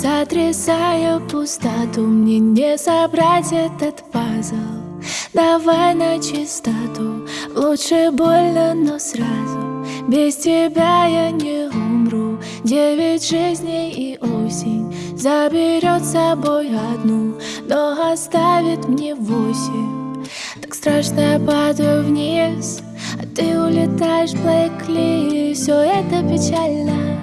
Сотрясая пустоту Мне не собрать этот пазл. Давай на чистоту Лучше больно, но сразу. Без тебя я не умру. Девять жизней и осень Заберет с собой одну Но оставит мне восемь. Так страшно я падаю вниз А ты улетаешь, Блэкли. Все это печально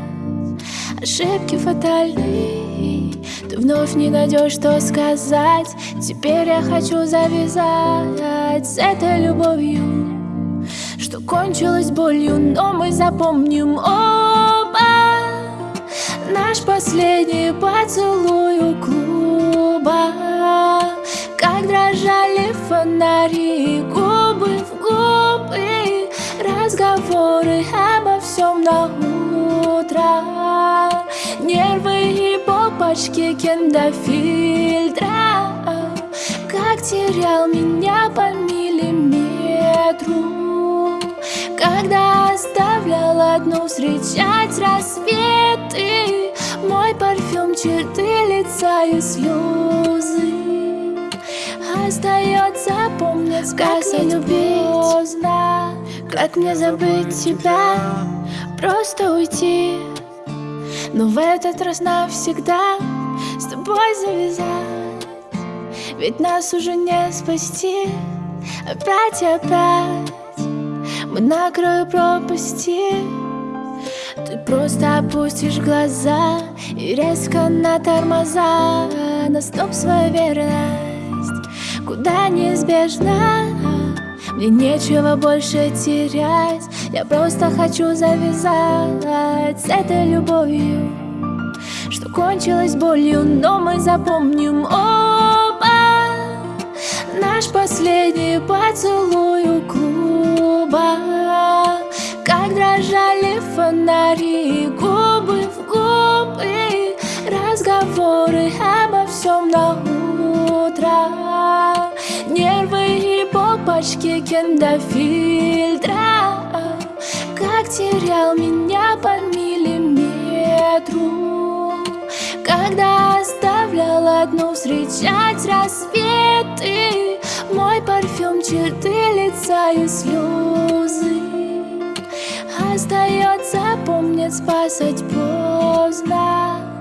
Ошибки фатальны Ты вновь не найдешь, что сказать. Теперь я хочу завязать С этой любовью Что кончилось болью Но мы запомним оба. Наш последний поцелуй у клуба. Как дрожали фонари Губы в губы. Разговоры обо всем на утро и попочки киндофильтра Как терял меня по миллиметру. Когда оставлял одну встречать рассветы. Мой парфюм, черты лица и слезы. Остается помнить, как любить поздно. Как мне забыть тебя, просто уйти но в этот раз навсегда с тобой завязать. Ведь нас уже не спасти. Опять и опять Мы на краю пропасти. Ты просто опустишь глаза И резко на тормоза. На стоп свою верность. Куда неизбежно Мне нечего больше терять. Я просто хочу завязать с этой любовью Что кончилось болью, но мы запомним оба. Наш последний поцелуй у клуба. Как дрожали фонари, губы в губы. Разговоры обо всем на попочки киндофильтра как терял меня по миллиметру. Когда оставлял одну встречать рассветы. Мой парфюм, черты лица и слезы. Остается помнить, спасать поздно